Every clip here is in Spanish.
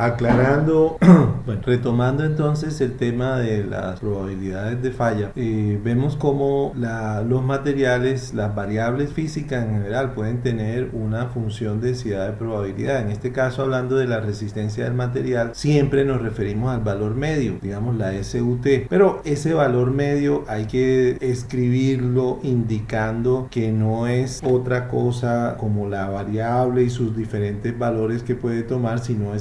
Aclarando, bueno, retomando entonces el tema de las probabilidades de falla, eh, vemos cómo la, los materiales, las variables físicas en general pueden tener una función de densidad de probabilidad. En este caso, hablando de la resistencia del material, siempre nos referimos al valor medio, digamos la SUT, pero ese valor medio hay que escribirlo indicando que no es otra cosa como la variable y sus diferentes valores que puede tomar, sino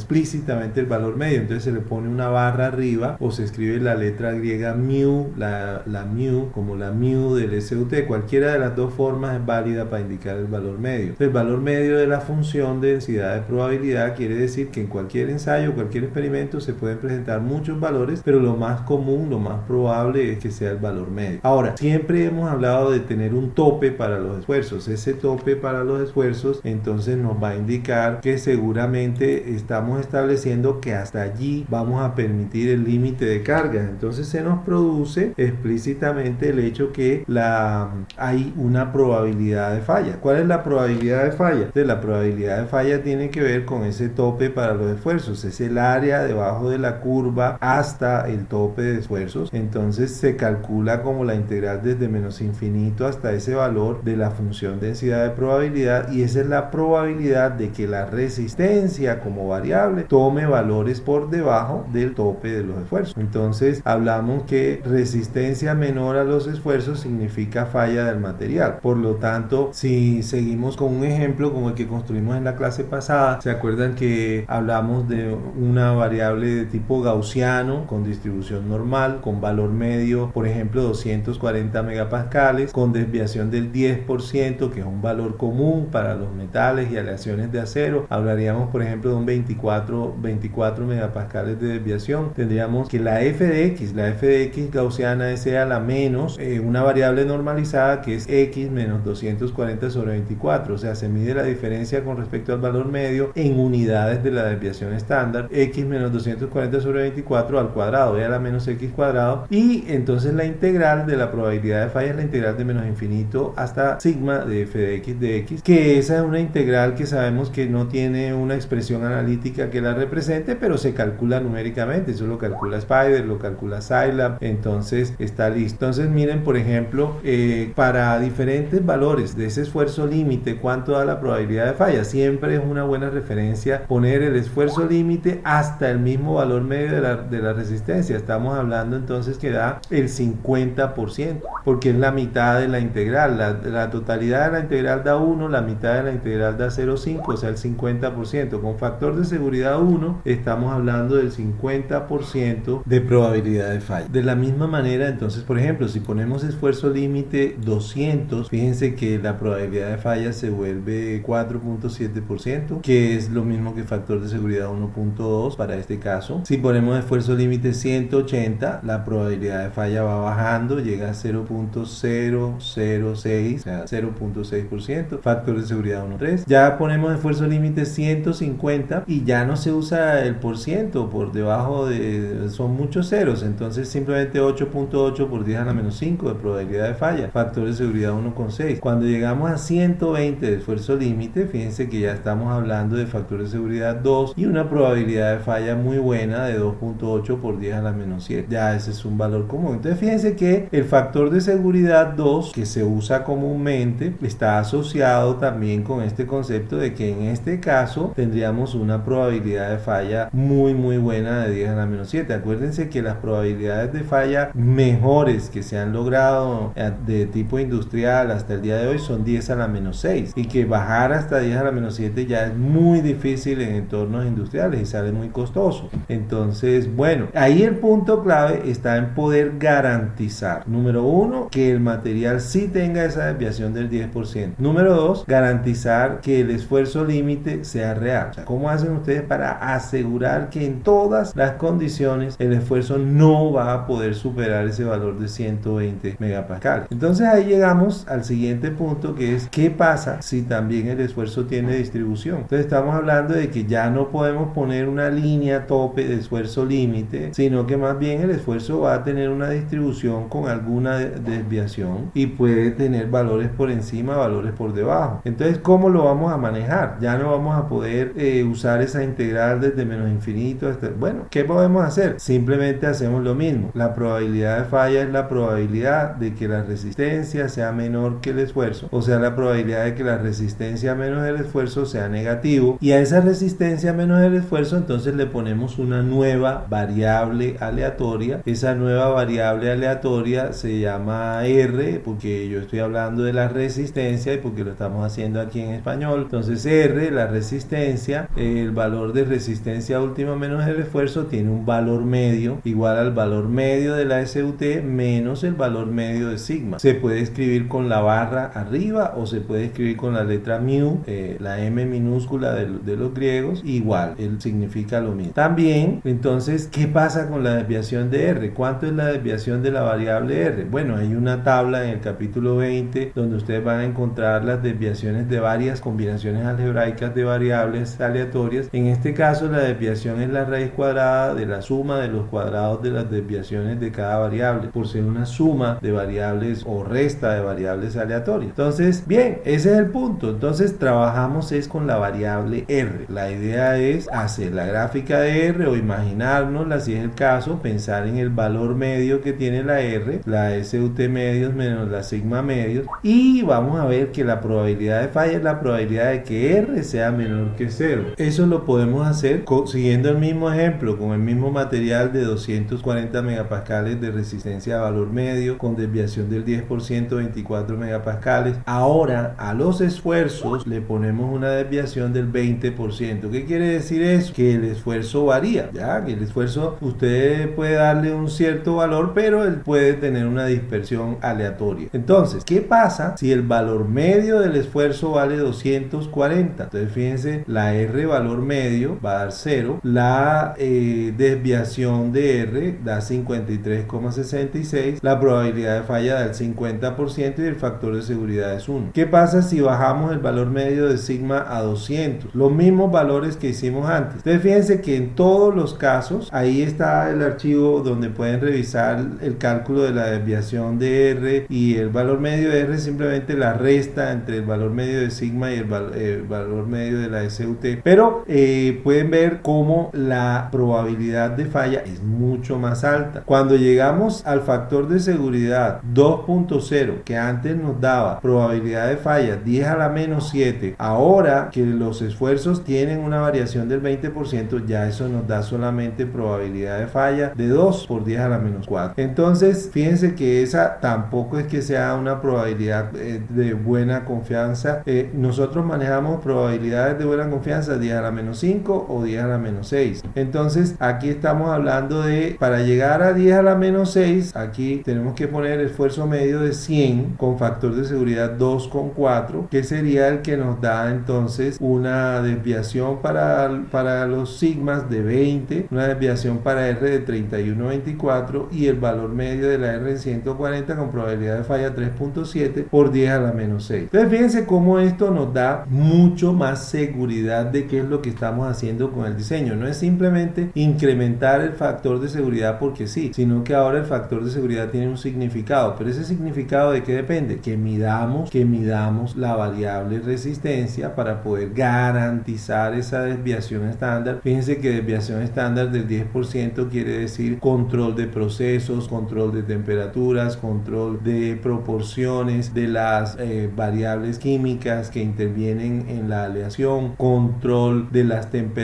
el valor medio. Entonces se le pone una barra arriba o se escribe la letra griega mu, la, la mu como la mu del SUT. Cualquiera de las dos formas es válida para indicar el valor medio. El valor medio de la función de densidad de probabilidad quiere decir que en cualquier ensayo, cualquier experimento se pueden presentar muchos valores, pero lo más común, lo más probable es que sea el valor medio. Ahora, siempre hemos hablado de tener un tope para los esfuerzos. Ese tope para los esfuerzos entonces nos va a indicar que seguramente estamos estableciendo que hasta allí vamos a permitir el límite de cargas. Entonces se nos produce explícitamente el hecho que la, hay una probabilidad de falla. ¿Cuál es la probabilidad de falla? Entonces, la probabilidad de falla tiene que ver con ese tope para los esfuerzos. Es el área debajo de la curva hasta el tope de esfuerzos. Entonces se calcula como la integral desde menos infinito hasta ese valor de la función densidad de probabilidad y esa es la probabilidad de que la resistencia como variable tome valores por debajo del tope de los esfuerzos. Entonces hablamos que resistencia menor a los esfuerzos significa falla del material. Por lo tanto, si seguimos con un ejemplo como el que construimos en la clase pasada, ¿se acuerdan que hablamos de una variable de tipo gaussiano con distribución normal, con valor medio, por ejemplo, 240 megapascales, con desviación del 10%, que es un valor común para los metales y aleaciones de acero? Hablaríamos, por ejemplo, de un 24, 24 megapascales de desviación. Tendríamos que la f de x, la f de x gaussiana sea la menos eh, una variable normalizada que es x menos 240 sobre 24, o sea, se mide la diferencia con respecto al valor medio en unidades de la desviación estándar, x menos 240 sobre 24 al cuadrado, ya la menos x cuadrado, y entonces la integral de la probabilidad de falla es la integral de menos infinito hasta sigma de f de x de x, que esa es una integral que sabemos que no tiene una expresión analítica que la represente, pero se calcula numéricamente, eso lo calcula Spider, lo calcula Scilab, entonces está listo. Entonces miren, por ejemplo, eh, para diferentes valores de ese esfuerzo límite, cuánto da la probabilidad de falla. Siempre es una buena referencia poner el esfuerzo límite hasta el mismo valor medio de la, de la resistencia. Estamos hablando entonces que da el 50%, porque es la mitad de la integral. La, la totalidad de la integral da 1, la mitad de la integral da 0,5, o sea, el 50%. Con factor de seguridad 1, estamos hablando del 50% de probabilidad de falla. De la misma manera, entonces, por ejemplo, si ponemos esfuerzo límite 200, fíjense que la probabilidad de falla se vuelve 4.7%, que es lo mismo que factor de seguridad 1.2 para este caso. Si ponemos esfuerzo límite 180, la probabilidad de falla va bajando, llega a 0.006, o sea, 0.6%, factor de seguridad 1.3. Ya ponemos esfuerzo límite 150 y ya no se usa el por ciento, por debajo de, son muchos ceros, entonces simplemente 8.8 por 10 a la menos 5 de probabilidad de falla, factor de seguridad 1.6. Cuando llegamos a 120 de esfuerzo límite, fíjense que ya estamos hablando de factor de seguridad 2 y una probabilidad de falla muy buena de 2.8 por 10 a la menos 7. Ya ese es un valor común. Entonces fíjense que el factor de seguridad 2 que se usa comúnmente está asociado también con este concepto de que en este caso tendríamos una probabilidad de falla muy muy buena de 10 a la menos 7. Acuérdense que las probabilidades de falla mejores que se han logrado eh, de tipo industrial hasta el día de hoy son 10 a la menos 6 y que bajar hasta 10 a la menos 7 ya es muy difícil en entornos industriales y sale muy costoso. Entonces, bueno, ahí el punto clave está en poder garantizar, número uno, que el material sí tenga esa desviación del 10%. Número dos, garantizar que el esfuerzo límite sea real. ¿cómo hacen ustedes para asegurar que en todas las condiciones el esfuerzo no va a poder superar ese valor de 120 megapascales? Entonces ahí llegamos al siguiente punto que es qué pasa si también el esfuerzo tiene distribución. Entonces estamos hablando de que ya no podemos poner una línea tope de esfuerzo límite, sino que más bien el esfuerzo va a tener una distribución con alguna desviación y puede tener valores por encima, valores por debajo. Entonces, ¿cómo lo vamos a manejar? Ya no vamos a poder eh, usar esa integral desde menos infinito hasta... Bueno, ¿qué podemos hacer? Simplemente hacemos lo mismo. La probabilidad de falla es la probabilidad de que la resistencia sea menor que el esfuerzo, o sea, la probabilidad de que la resistencia menos el esfuerzo sea negativo. Y a esa resistencia menos el esfuerzo entonces le ponemos una nueva variable aleatoria. Esa nueva variable aleatoria se llama R porque yo estoy hablando de la resistencia y porque lo estamos haciendo aquí en español. Entonces R, la resistencia, el valor de resistencia última menos el esfuerzo tiene un valor medio igual al valor medio de la SUT menos el valor medio de sigma. Se puede escribir con la barra arriba o se puede escribir con la letra mu, eh, la m minúscula de, de, los griegos, igual, él significa lo mismo. También, entonces, ¿qué pasa con la desviación de R? ¿Cuánto es la desviación de la variable R? Bueno, hay una tabla en el capítulo 20 donde ustedes van a encontrar las desviaciones de varias combinaciones algebraicas de variables aleatorias. En este caso, la desviación es la raíz cuadrada de la suma de los cuadrados de las desviaciones de cada variable, por ser una suma de variables o resta de variables aleatorias. Entonces, bien, ese es el punto. Entonces, trabajamos es con la variable R. La idea es hacer la gráfica de R o imaginárnosla, si es el caso, pensar en el valor medio que tiene la R, la SUT medios menos la sigma medios, y vamos a ver que la probabilidad de falla es la probabilidad de que R sea menor que 0. Eso lo podemos hacer siguiendo el mismo ejemplo, con el mismo material de 240 megapascales de resistencia a valor medio, con desviación del 10%, 24 megapascales. Ahora, a los esfuerzos le ponemos una desviación del 20%. ¿Qué quiere decir eso? Que el esfuerzo varía, ya que el esfuerzo usted puede darle un cierto valor, pero él puede tener una dispersión aleatoria. Entonces, ¿qué pasa si el valor medio del esfuerzo vale 240? Entonces, fíjense, la R valor medio va a dar 0, la eh, desviación de R da 53,66, la probabilidad de falla da el 50% y el factor de seguridad es 1. ¿Qué pasa si bajamos el valor medio de sigma a 200? Los mismos valores que hicimos antes. Entonces, fíjense que en todos los casos, ahí está el archivo donde pueden revisar el cálculo de la desviación de R y el valor medio de R simplemente la resta entre el valor medio de sigma y el, valor medio de la SUT. Pero eh, pueden ver cómo la probabilidad de falla es mucho más alta. Cuando llegamos al factor de seguridad 2.0 que antes nos daba probabilidad de falla 10 a la menos 7, ahora que los esfuerzos tienen una variación del 20%, ya eso nos da solamente probabilidad de falla de 2 por 10 a la menos 4. Entonces, fíjense que esa tampoco es que sea una probabilidad eh, de buena confianza. Eh, nosotros manejamos probabilidades de buena confianza 10 a la menos 5 o 10 a la menos 6. Entonces, aquí estamos hablando de, para llegar a 10 a la menos 6, aquí tenemos que poner esfuerzo medio de 100 con factor de seguridad 2,4, que sería el que nos da entonces una desviación para, para los sigmas de 20, una desviación para R de 31,24 y el valor medio de la R en 140 con probabilidad de falla 3.7 por 10 a la menos 6. Entonces fíjense cómo esto nos da mucho más seguridad de qué es lo que estamos haciendo con el diseño. No es simplemente incrementar el factor de seguridad porque sí, sino que ahora el factor de seguridad tiene un significado. Pero ese significado de qué depende? Que midamos, que midamos la variable resistencia para poder garantizar esa desviación estándar. Fíjense que desviación estándar del 10% quiere decir control de procesos, control de temperaturas, control de proporciones de las eh, variables químicas que intervienen en la aleación, control de las temperaturas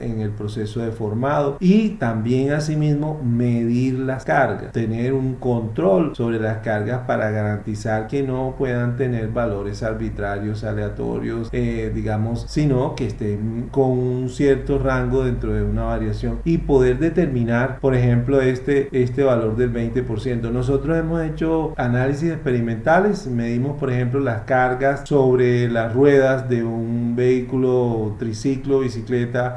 en el proceso de formado y también asimismo medir las cargas, tener un control sobre las cargas para garantizar que no puedan tener valores arbitrarios, aleatorios, eh, digamos, sino que estén con un cierto rango dentro de una variación y poder determinar, por ejemplo, este, este valor del 20%. Nosotros hemos hecho análisis experimentales, medimos, por ejemplo, las cargas sobre las ruedas de un vehículo triciclo, bicicleta,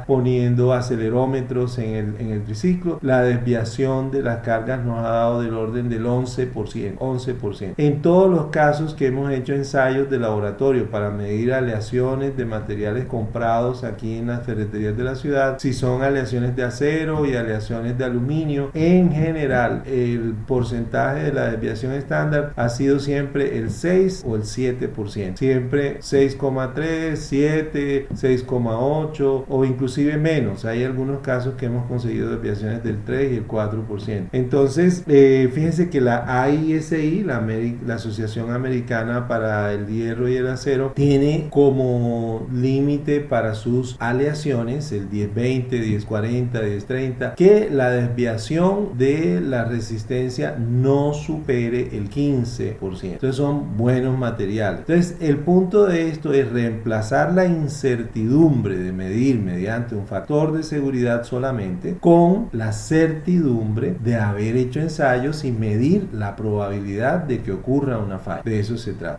poniendo acelerómetros en el, en el triciclo. La desviación de las cargas nos ha dado del orden del 11%, 11%. En todos los casos que hemos hecho ensayos de laboratorio para medir aleaciones de materiales comprados aquí en las ferreterías de la ciudad, si son aleaciones de acero y aleaciones de aluminio, en general el porcentaje de la desviación estándar ha sido siempre el 6 o el 7%. Siempre 6,3, 7, 6,8, 4 o inclusive menos. Hay algunos casos que hemos conseguido desviaciones del 3 y el 4%. Entonces, eh, fíjense que la AISI, la, la Asociación Americana para el Hierro y el Acero, tiene como límite para sus aleaciones el 1020, 1040, 1030, que la desviación de la resistencia no supere el 15%. Entonces son buenos materiales. Entonces el punto de esto es reemplazar la incertidumbre de mediante un factor de seguridad solamente con la certidumbre de haber hecho ensayos y medir la probabilidad de que ocurra una falla. De eso se trata.